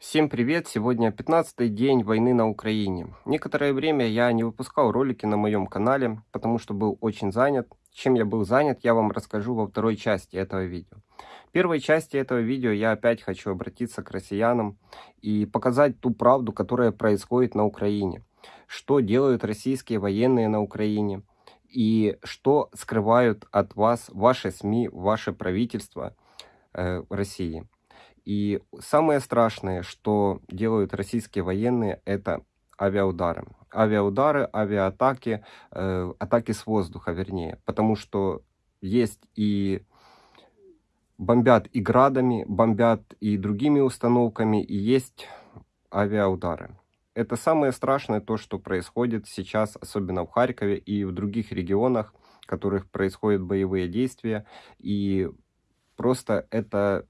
Всем привет! Сегодня 15 день войны на Украине. Некоторое время я не выпускал ролики на моем канале, потому что был очень занят. Чем я был занят, я вам расскажу во второй части этого видео. В первой части этого видео я опять хочу обратиться к россиянам и показать ту правду, которая происходит на Украине. Что делают российские военные на Украине и что скрывают от вас ваши СМИ, ваше правительство э, России. И самое страшное, что делают российские военные, это авиаудары. Авиаудары, авиаатаки, э, атаки с воздуха, вернее. Потому что есть и бомбят и градами, бомбят и другими установками, и есть авиаудары. Это самое страшное то, что происходит сейчас, особенно в Харькове и в других регионах, в которых происходят боевые действия. И просто это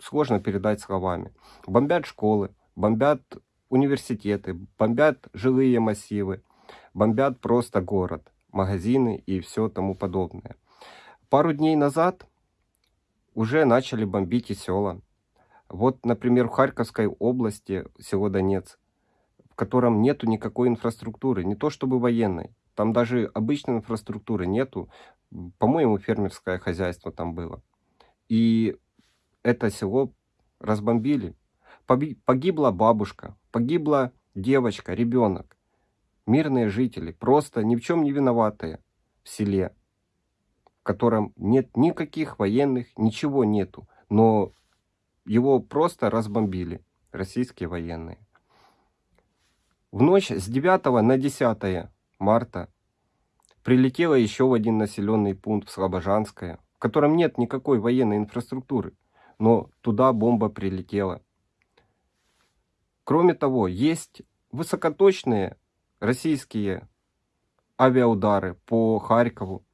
сложно передать словами. Бомбят школы, бомбят университеты, бомбят жилые массивы, бомбят просто город, магазины и все тому подобное. Пару дней назад уже начали бомбить и села. Вот, например, в Харьковской области, село Донец, в котором нету никакой инфраструктуры, не то чтобы военной. Там даже обычной инфраструктуры нету. По-моему, фермерское хозяйство там было. И это село разбомбили. Погибла бабушка, погибла девочка, ребенок. Мирные жители, просто ни в чем не виноватые в селе, в котором нет никаких военных, ничего нету. Но его просто разбомбили российские военные. В ночь с 9 на 10 марта прилетела еще в один населенный пункт в Слобожанское, в котором нет никакой военной инфраструктуры но туда бомба прилетела. Кроме того, есть высокоточные российские авиаудары по Харькову,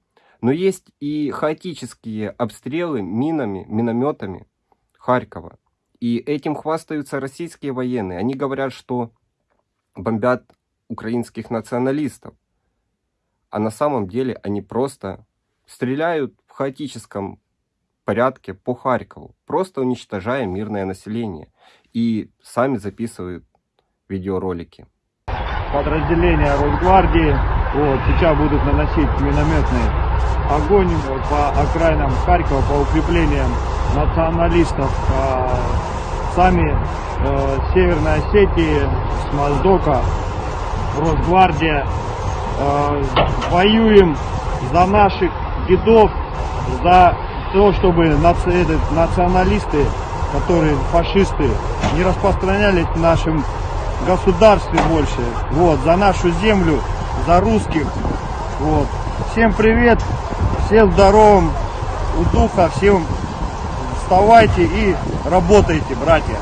но есть и хаотические обстрелы минами, минометами Харькова. И этим хвастаются российские военные. Они говорят, что бомбят украинских националистов. А на самом деле они просто стреляют в хаотическом порядке по Харькову, просто уничтожая мирное население. И сами записывают видеоролики. Подразделения Росгвардии вот, сейчас будут наносить минометный огонь по окраинам Харькова, по укреплениям националистов. А сами э, Северной Осетии, с Моздока, Росгвардия, э, воюем за наших дедов, за то, чтобы наци этот, националисты, которые фашисты, не распространялись в нашем государстве больше. Вот, за нашу землю, за русских. Вот. Всем привет, всем здоровым, у духа, всем вставайте и работайте, братья.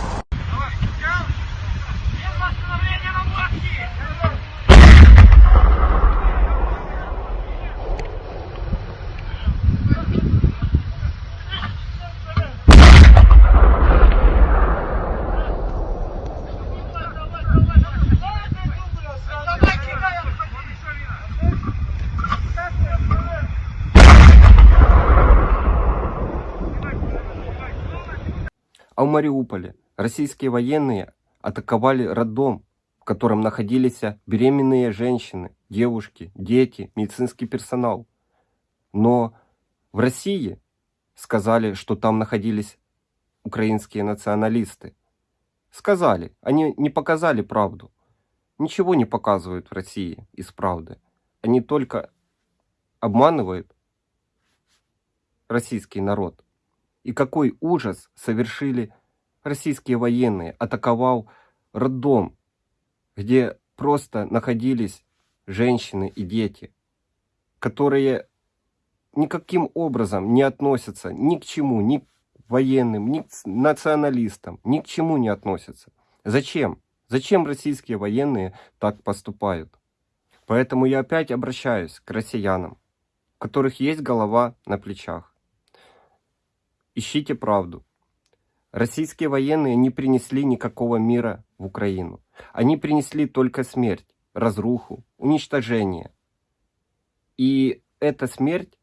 А в Мариуполе российские военные атаковали роддом, в котором находились беременные женщины, девушки, дети, медицинский персонал. Но в России сказали, что там находились украинские националисты. Сказали, они не показали правду. Ничего не показывают в России из правды. Они только обманывают российский народ. И какой ужас совершили российские военные, атаковал роддом, где просто находились женщины и дети, которые никаким образом не относятся ни к чему, ни к военным, ни к националистам, ни к чему не относятся. Зачем? Зачем российские военные так поступают? Поэтому я опять обращаюсь к россиянам, у которых есть голова на плечах. Ищите правду. Российские военные не принесли никакого мира в Украину. Они принесли только смерть, разруху, уничтожение. И эта смерть,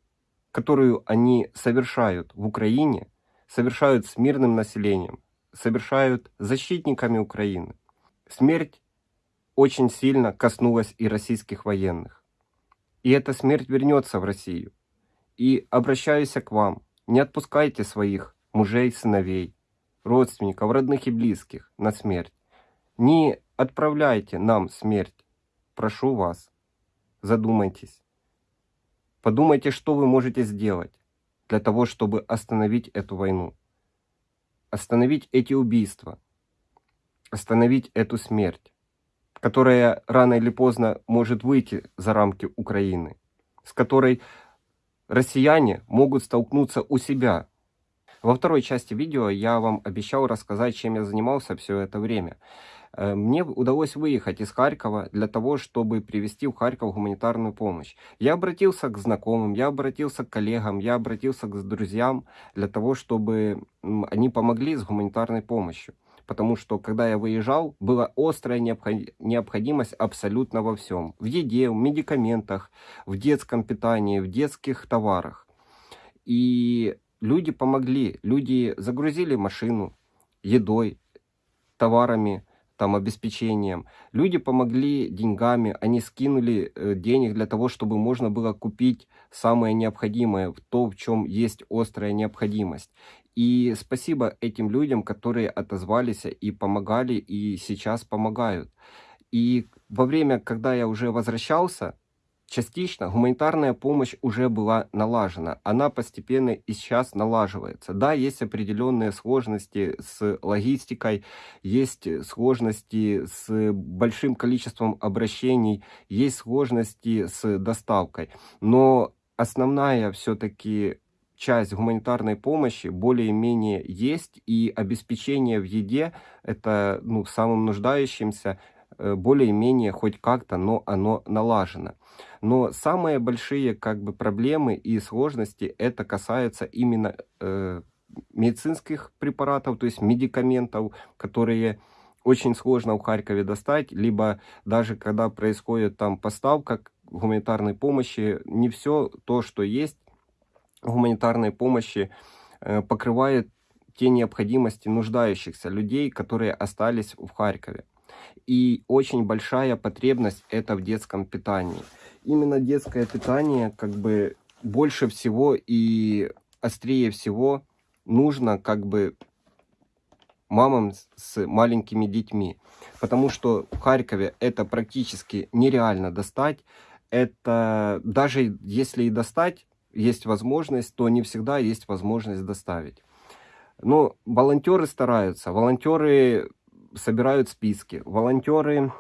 которую они совершают в Украине, совершают с мирным населением, совершают защитниками Украины. Смерть очень сильно коснулась и российских военных. И эта смерть вернется в Россию. И обращаюсь к вам, не отпускайте своих мужей, сыновей, родственников, родных и близких на смерть. Не отправляйте нам смерть. Прошу вас, задумайтесь. Подумайте, что вы можете сделать для того, чтобы остановить эту войну. Остановить эти убийства. Остановить эту смерть, которая рано или поздно может выйти за рамки Украины, с которой россияне могут столкнуться у себя. Во второй части видео я вам обещал рассказать, чем я занимался все это время. Э, мне удалось выехать из Харькова для того, чтобы привезти в Харьков гуманитарную помощь. Я обратился к знакомым, я обратился к коллегам, я обратился к друзьям для того, чтобы они помогли с гуманитарной помощью. Потому что, когда я выезжал, была острая необходимость абсолютно во всем. В еде, в медикаментах, в детском питании, в детских товарах. И люди помогли, люди загрузили машину едой, товарами, там, обеспечением. Люди помогли деньгами, они скинули э, денег для того, чтобы можно было купить самое необходимое, то, в чем есть острая необходимость. И спасибо этим людям, которые отозвались и помогали, и сейчас помогают. И во время, когда я уже возвращался, Частично гуманитарная помощь уже была налажена, она постепенно и сейчас налаживается. Да, есть определенные сложности с логистикой, есть сложности с большим количеством обращений, есть сложности с доставкой, но основная все-таки часть гуманитарной помощи более-менее есть, и обеспечение в еде, это ну, самым нуждающимся, более-менее хоть как-то, но оно налажено. Но самые большие как бы проблемы и сложности это касается именно э, медицинских препаратов, то есть медикаментов, которые очень сложно в Харькове достать, либо даже когда происходит там поставка гуманитарной помощи, не все то, что есть гуманитарной помощи, э, покрывает те необходимости нуждающихся людей, которые остались в Харькове. И очень большая потребность это в детском питании. Именно детское питание как бы больше всего и острее всего нужно как бы мамам с маленькими детьми. Потому что в Харькове это практически нереально достать. Это даже если и достать, есть возможность, то не всегда есть возможность доставить. Но волонтеры стараются. Волонтеры собирают списки, волонтеры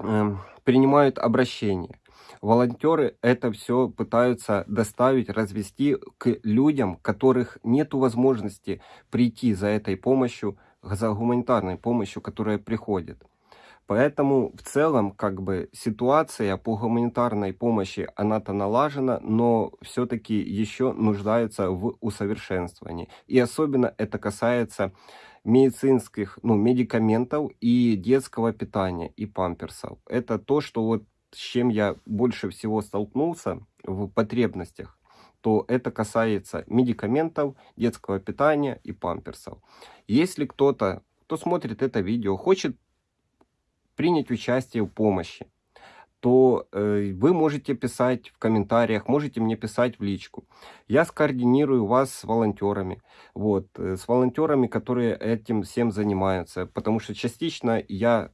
э, принимают обращения. Волонтеры это все пытаются доставить, развести к людям, которых нет возможности прийти за этой помощью, за гуманитарной помощью, которая приходит. Поэтому в целом как бы ситуация по гуманитарной помощи, она-то налажена, но все-таки еще нуждается в усовершенствовании. И особенно это касается медицинских, ну, медикаментов и детского питания, и памперсов. Это то, что вот с чем я больше всего столкнулся в потребностях, то это касается медикаментов, детского питания и памперсов. Если кто-то, кто смотрит это видео, хочет принять участие в помощи, то э, вы можете писать в комментариях, можете мне писать в личку. Я скоординирую вас с волонтерами, вот, э, с волонтерами, которые этим всем занимаются, потому что частично я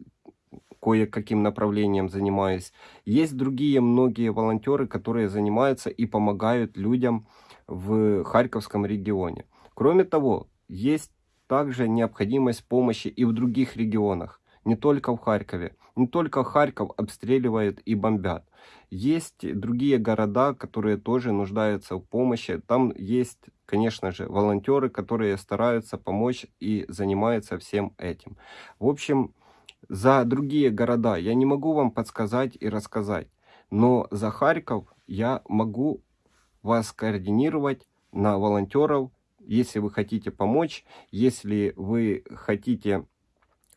кое-каким направлением занимаюсь. Есть другие многие волонтеры, которые занимаются и помогают людям в Харьковском регионе. Кроме того, есть также необходимость помощи и в других регионах не только в Харькове. Не только Харьков обстреливают и бомбят. Есть другие города, которые тоже нуждаются в помощи. Там есть, конечно же, волонтеры, которые стараются помочь и занимаются всем этим. В общем, за другие города я не могу вам подсказать и рассказать. Но за Харьков я могу вас координировать на волонтеров, если вы хотите помочь, если вы хотите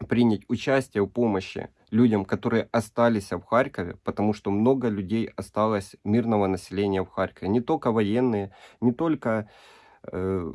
принять участие в помощи людям, которые остались в Харькове, потому что много людей осталось мирного населения в Харькове. Не только военные, не только э,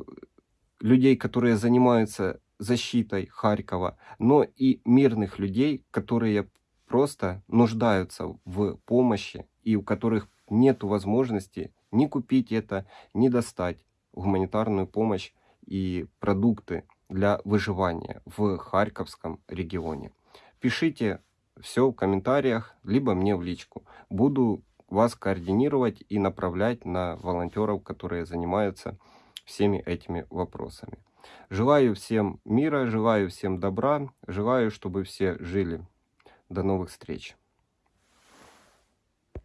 людей, которые занимаются защитой Харькова, но и мирных людей, которые просто нуждаются в помощи и у которых нет возможности ни купить это, ни достать гуманитарную помощь и продукты для выживания в Харьковском регионе. Пишите все в комментариях, либо мне в личку. Буду вас координировать и направлять на волонтеров, которые занимаются всеми этими вопросами. Желаю всем мира, желаю всем добра, желаю, чтобы все жили. До новых встреч!